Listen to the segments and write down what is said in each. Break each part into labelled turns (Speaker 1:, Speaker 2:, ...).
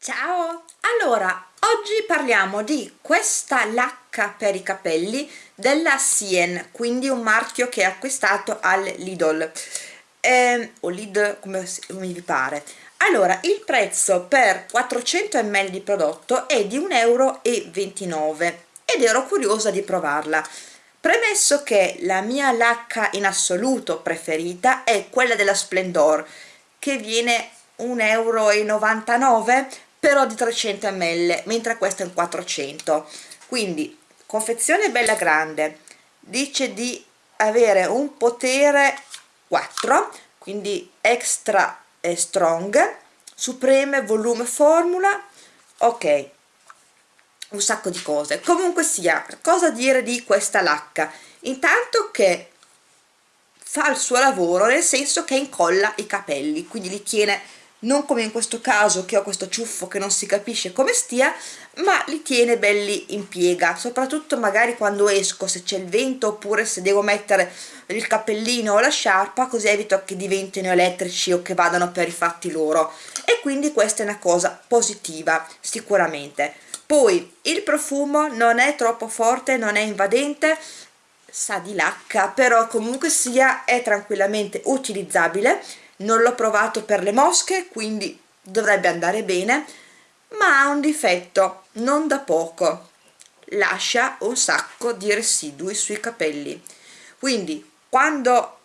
Speaker 1: Ciao! Allora, oggi parliamo di questa lacca per i capelli della Sien, quindi un marchio che ho acquistato al Lidl, eh, o Lidl come, vi pare. Allora, il prezzo per 400 ml di prodotto è di 1,29 euro ed ero curiosa di provarla. Premesso che la mia lacca in assoluto preferita è quella della Splendor, che viene 1,99 euro però di 300 ml mentre questo è un 400 quindi confezione bella grande dice di avere un potere 4 quindi extra e strong supreme volume formula ok un sacco di cose. Comunque sia cosa dire di questa lacca? Intanto che fa il suo lavoro nel senso che incolla i capelli quindi li tiene non come in questo caso che ho questo ciuffo che non si capisce come stia ma li tiene belli in piega soprattutto magari quando esco se c'è il vento oppure se devo mettere il cappellino o la sciarpa così evito che diventino elettrici o che vadano per i fatti loro. E quindi questa è una cosa positiva sicuramente. Poi il profumo non è troppo forte non è invadente sa di lacca però comunque sia è tranquillamente utilizzabile non l'ho provato per le mosche quindi dovrebbe andare bene ma ha un difetto non da poco. Lascia un sacco di residui sui capelli. Quindi quando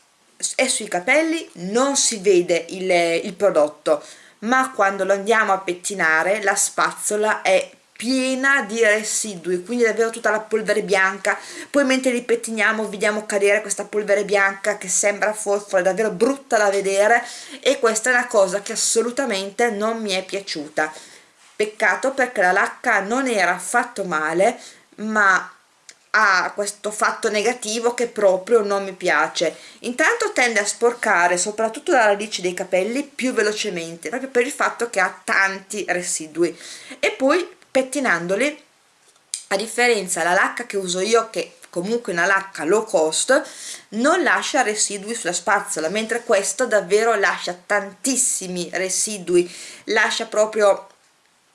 Speaker 1: è sui capelli non si vede il, il prodotto ma quando lo andiamo a pettinare la spazzola è piena di residui quindi davvero tutta la polvere bianca. Poi mentre li pettiniamo vediamo cadere questa polvere bianca che sembra forfora è davvero brutta da vedere e questa è una cosa che assolutamente non mi è piaciuta. Peccato perché la lacca non era affatto male ma ha questo fatto negativo che proprio non mi piace. Intanto tende a sporcare soprattutto la radice dei capelli più velocemente proprio per il fatto che ha tanti residui. E poi pettinandoli a differenza la lacca che uso io che comunque una lacca low cost non lascia residui sulla spazzola mentre questo davvero lascia tantissimi residui lascia proprio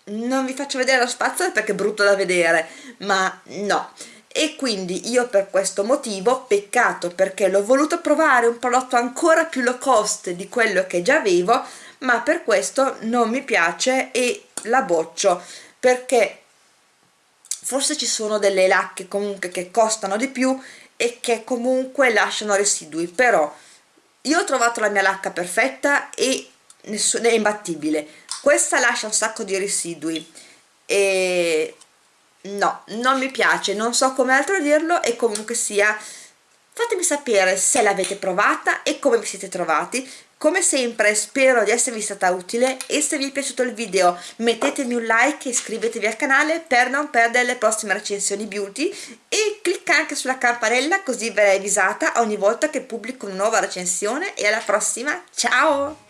Speaker 1: non vi faccio vedere la spazzola perché è brutto da vedere ma no. E quindi io per questo motivo peccato perché l'ho voluto provare un prodotto ancora più low cost di quello che già avevo ma per questo non mi piace e la boccio perché forse ci sono delle lacche comunque che costano di più e che comunque lasciano residui però io ho trovato la mia lacca perfetta e è imbattibile. Questa lascia un sacco di residui e no, non mi piace, non so come altro dirlo e comunque sia fatemi sapere se l'avete provata e come vi siete trovati come sempre spero di esservi stata utile. E se vi è piaciuto il video mettetemi un like e iscrivetevi al canale per non perdere le prossime recensioni beauty. E clicca anche sulla campanella così verrai avvisata ogni volta che pubblico una nuova recensione. E alla prossima, ciao!